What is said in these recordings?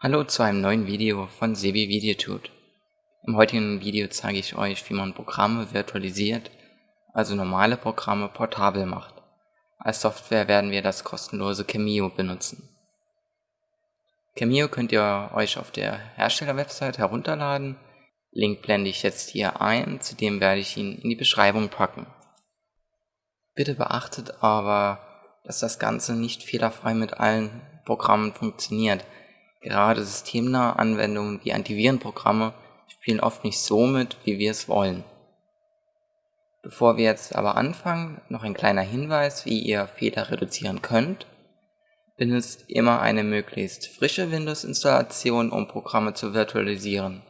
Hallo zu einem neuen Video von Sebi Videotut. Im heutigen Video zeige ich euch, wie man Programme virtualisiert, also normale Programme portabel macht. Als Software werden wir das kostenlose Cameo benutzen. Cameo könnt ihr euch auf der Herstellerwebsite herunterladen. Link blende ich jetzt hier ein, zudem werde ich ihn in die Beschreibung packen. Bitte beachtet aber, dass das Ganze nicht fehlerfrei mit allen Programmen funktioniert. Gerade systemnahe Anwendungen wie Antivirenprogramme spielen oft nicht so mit, wie wir es wollen. Bevor wir jetzt aber anfangen, noch ein kleiner Hinweis, wie ihr Fehler reduzieren könnt. Benutzt immer eine möglichst frische Windows-Installation, um Programme zu virtualisieren.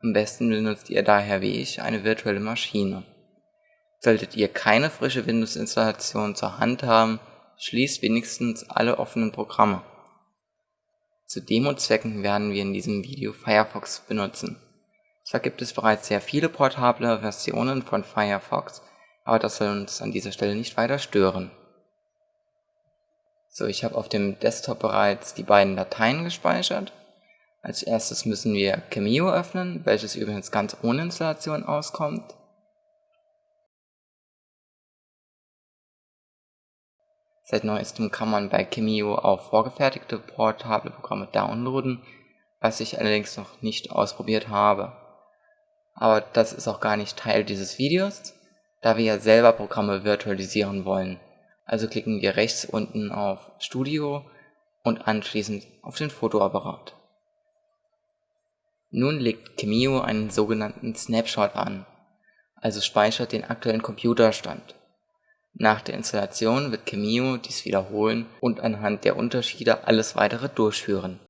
Am besten benutzt ihr daher wie ich eine virtuelle Maschine. Solltet ihr keine frische Windows-Installation zur Hand haben, schließt wenigstens alle offenen Programme. Zu Demo-Zwecken werden wir in diesem Video Firefox benutzen. Zwar gibt es bereits sehr viele portable Versionen von Firefox, aber das soll uns an dieser Stelle nicht weiter stören. So, ich habe auf dem Desktop bereits die beiden Dateien gespeichert. Als erstes müssen wir Cameo öffnen, welches übrigens ganz ohne Installation auskommt. Seit neuestem kann man bei Cameo auch vorgefertigte portable Programme downloaden, was ich allerdings noch nicht ausprobiert habe. Aber das ist auch gar nicht Teil dieses Videos, da wir ja selber Programme virtualisieren wollen. Also klicken wir rechts unten auf Studio und anschließend auf den Fotoapparat. Nun legt Cameo einen sogenannten Snapshot an, also speichert den aktuellen Computerstand. Nach der Installation wird Cameo dies wiederholen und anhand der Unterschiede alles weitere durchführen.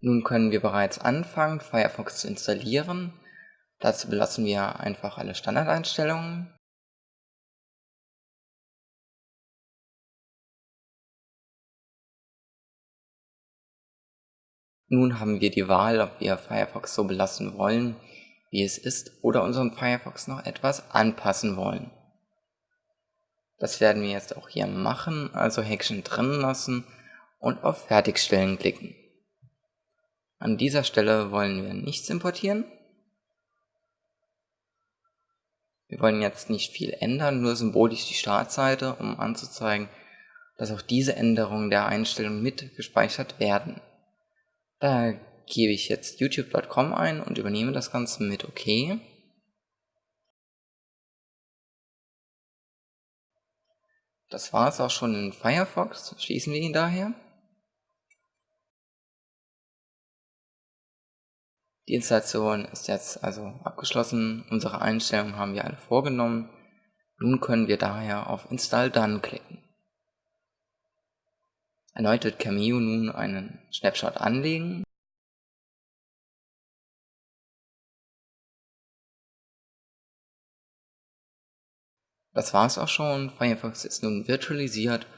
Nun können wir bereits anfangen, Firefox zu installieren. Dazu belassen wir einfach alle Standardeinstellungen Nun haben wir die Wahl, ob wir Firefox so belassen wollen, wie es ist, oder unseren Firefox noch etwas anpassen wollen. Das werden wir jetzt auch hier machen, also Häkchen drin lassen und auf Fertigstellen klicken. An dieser Stelle wollen wir nichts importieren. Wir wollen jetzt nicht viel ändern, nur symbolisch die Startseite, um anzuzeigen, dass auch diese Änderungen der Einstellung mit gespeichert werden. Da gebe ich jetzt youtube.com ein und übernehme das Ganze mit OK. Das war es auch schon in Firefox, schließen wir ihn daher. Die Installation ist jetzt also abgeschlossen, unsere Einstellungen haben wir alle vorgenommen. Nun können wir daher auf Install Done klicken. Erneut wird Cameo nun einen Snapshot anlegen. Das war's auch schon, Firefox ist nun virtualisiert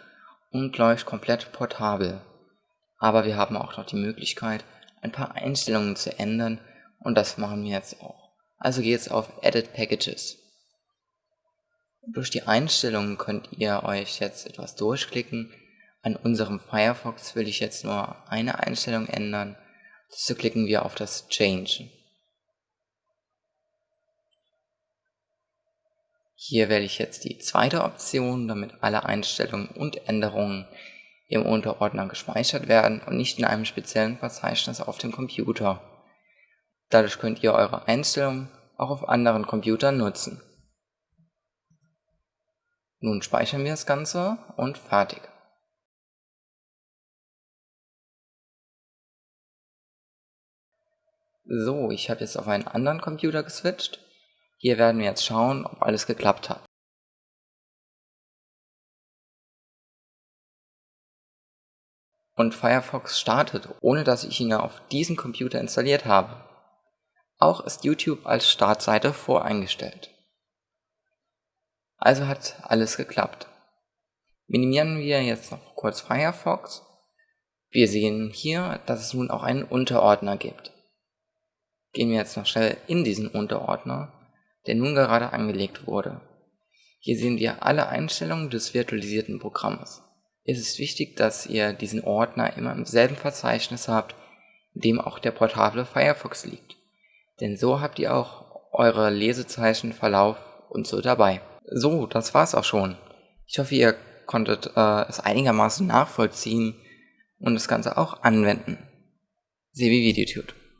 und läuft komplett portabel. Aber wir haben auch noch die Möglichkeit, ein paar Einstellungen zu ändern und das machen wir jetzt auch. Also geht's auf Edit Packages. Durch die Einstellungen könnt ihr euch jetzt etwas durchklicken an unserem Firefox will ich jetzt nur eine Einstellung ändern. Dazu klicken wir auf das Change. Hier wähle ich jetzt die zweite Option, damit alle Einstellungen und Änderungen im Unterordner gespeichert werden und nicht in einem speziellen Verzeichnis auf dem Computer. Dadurch könnt ihr eure Einstellungen auch auf anderen Computern nutzen. Nun speichern wir das Ganze und fertig. So, ich habe jetzt auf einen anderen Computer geswitcht. Hier werden wir jetzt schauen, ob alles geklappt hat. Und Firefox startet, ohne dass ich ihn auf diesen Computer installiert habe. Auch ist YouTube als Startseite voreingestellt. Also hat alles geklappt. Minimieren wir jetzt noch kurz Firefox. Wir sehen hier, dass es nun auch einen Unterordner gibt. Gehen wir jetzt noch schnell in diesen Unterordner, der nun gerade angelegt wurde. Hier sehen wir alle Einstellungen des virtualisierten Programmes. Es ist wichtig, dass ihr diesen Ordner immer im selben Verzeichnis habt, in dem auch der portable Firefox liegt. Denn so habt ihr auch eure Lesezeichen, Verlauf und so dabei. So, das war's auch schon. Ich hoffe, ihr konntet äh, es einigermaßen nachvollziehen und das Ganze auch anwenden. Sebi Videotube.